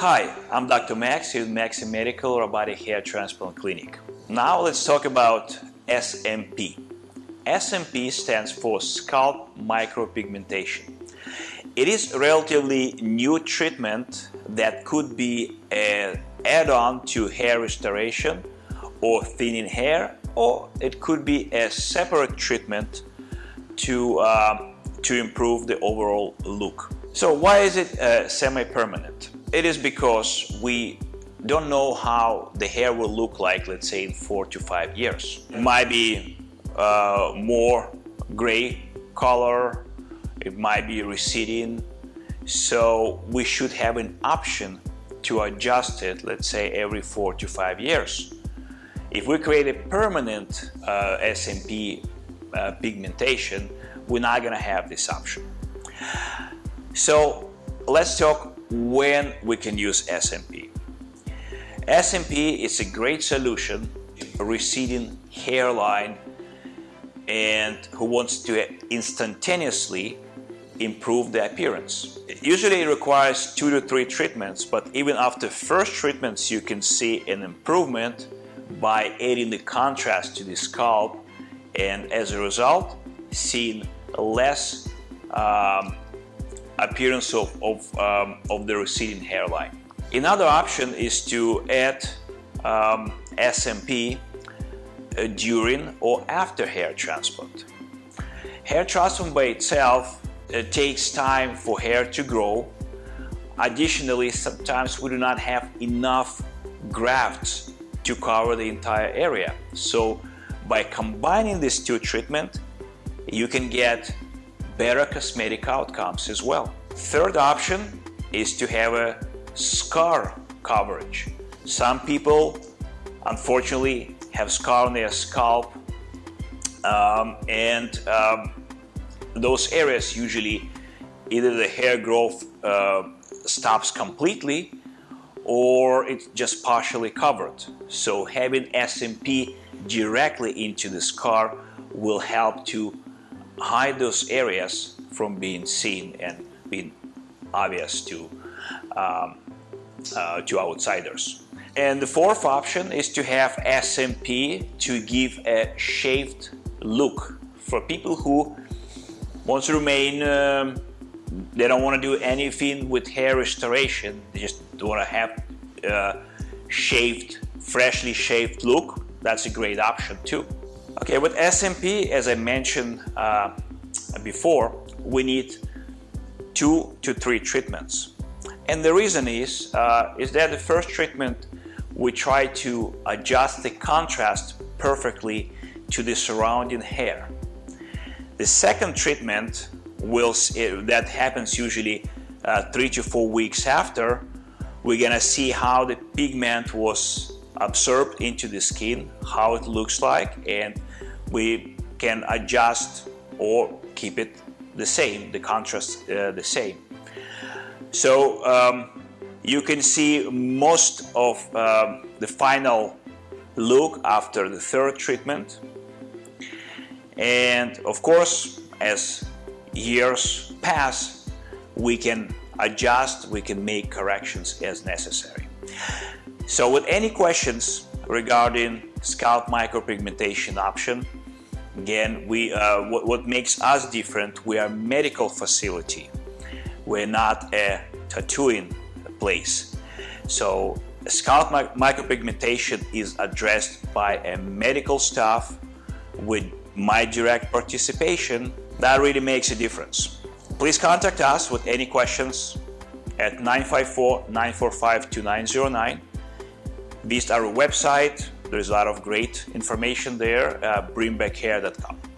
Hi, I'm Dr. Max here at Maxi Medical Robotic Hair Transplant Clinic. Now let's talk about SMP. SMP stands for scalp micropigmentation. It is a relatively new treatment that could be an add-on to hair restoration or thinning hair or it could be a separate treatment to, uh, to improve the overall look. So why is it uh, semi-permanent? It is because we don't know how the hair will look like, let's say in four to five years. It might be uh, more gray color, it might be receding, so we should have an option to adjust it, let's say every four to five years. If we create a permanent uh, SMP uh, pigmentation, we're not going to have this option. So let's talk when we can use SMP. SMP is a great solution for receding hairline and who wants to instantaneously improve the appearance. Usually it requires two to three treatments, but even after first treatments you can see an improvement by adding the contrast to the scalp and as a result seeing less um, appearance of, of, um, of, the receding hairline. Another option is to add um, SMP uh, during or after hair transplant. Hair transplant by itself uh, takes time for hair to grow. Additionally, sometimes we do not have enough grafts to cover the entire area. So by combining these two treatments, you can get better cosmetic outcomes as well. Third option is to have a scar coverage. Some people unfortunately have scar on their scalp um, and um, those areas usually either the hair growth uh, stops completely or it's just partially covered. So having SMP directly into the scar will help to hide those areas from being seen and being obvious to, um, uh, to outsiders. And the fourth option is to have SMP to give a shaved look for people who want to remain um, they don't want to do anything with hair restoration. They just want to have uh, shaved freshly shaved look. That's a great option too okay with SMP as I mentioned uh, before we need two to three treatments. And the reason is uh, is that the first treatment we try to adjust the contrast perfectly to the surrounding hair. The second treatment will that happens usually uh, three to four weeks after we're gonna see how the pigment was absorbed into the skin how it looks like and we can adjust or keep it the same the contrast uh, the same so um, you can see most of um, the final look after the third treatment and of course as years pass, we can adjust, we can make corrections as necessary. So with any questions regarding scalp micropigmentation option, again, we, uh, what, what makes us different, we are a medical facility. We're not a tattooing place. So scalp micropigmentation is addressed by a medical staff with my direct participation that really makes a difference. Please contact us with any questions at 954-945-2909. Visit our website. There's a lot of great information there, uh, bringbackhair.com.